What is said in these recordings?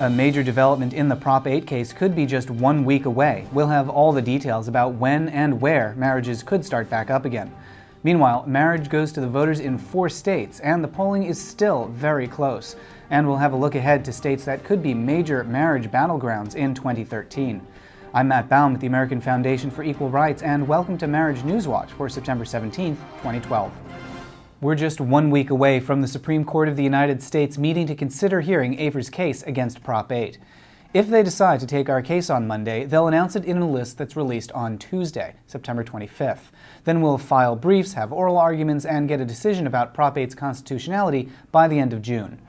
A major development in the Prop 8 case could be just one week away. We'll have all the details about when and where marriages could start back up again. Meanwhile, marriage goes to the voters in four states, and the polling is still very close. And we'll have a look ahead to states that could be major marriage battlegrounds in 2013. I'm Matt Baum with the American Foundation for Equal Rights, and welcome to Marriage Newswatch for September 17, 2012. We're just one week away from the Supreme Court of the United States meeting to consider hearing AFER's case against Prop 8. If they decide to take our case on Monday, they'll announce it in a list that's released on Tuesday, September 25th. Then we'll file briefs, have oral arguments, and get a decision about Prop 8's constitutionality by the end of June.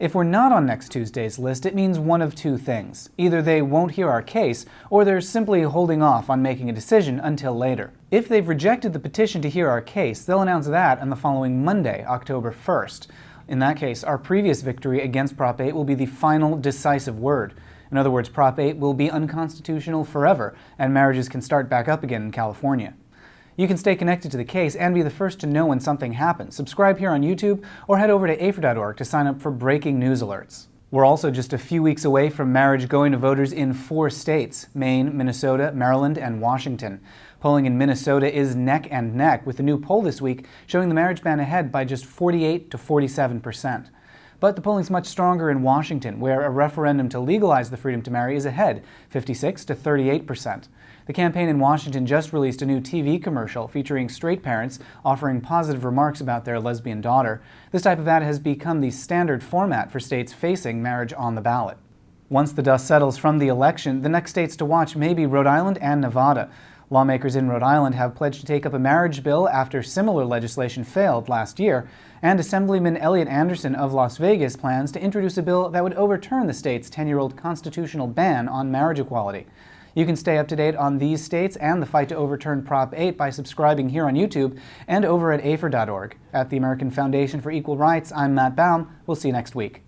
If we're not on next Tuesday's list, it means one of two things. Either they won't hear our case, or they're simply holding off on making a decision until later. If they've rejected the petition to hear our case, they'll announce that on the following Monday, October 1st. In that case, our previous victory against Prop 8 will be the final decisive word. In other words, Prop 8 will be unconstitutional forever, and marriages can start back up again in California. You can stay connected to the case and be the first to know when something happens. Subscribe here on YouTube or head over to AFER.org to sign up for breaking news alerts. We're also just a few weeks away from marriage going to voters in four states Maine, Minnesota, Maryland, and Washington. Polling in Minnesota is neck and neck, with a new poll this week showing the marriage ban ahead by just 48 to 47 percent. But the polling's much stronger in Washington, where a referendum to legalize the freedom to marry is ahead, 56 to 38 percent. The campaign in Washington just released a new TV commercial featuring straight parents offering positive remarks about their lesbian daughter. This type of ad has become the standard format for states facing marriage on the ballot. Once the dust settles from the election, the next states to watch may be Rhode Island and Nevada. Lawmakers in Rhode Island have pledged to take up a marriage bill after similar legislation failed last year, and Assemblyman Elliot Anderson of Las Vegas plans to introduce a bill that would overturn the state's 10-year-old constitutional ban on marriage equality. You can stay up to date on these states and the fight to overturn Prop 8 by subscribing here on YouTube and over at AFER.org. At the American Foundation for Equal Rights, I'm Matt Baum. We'll see you next week.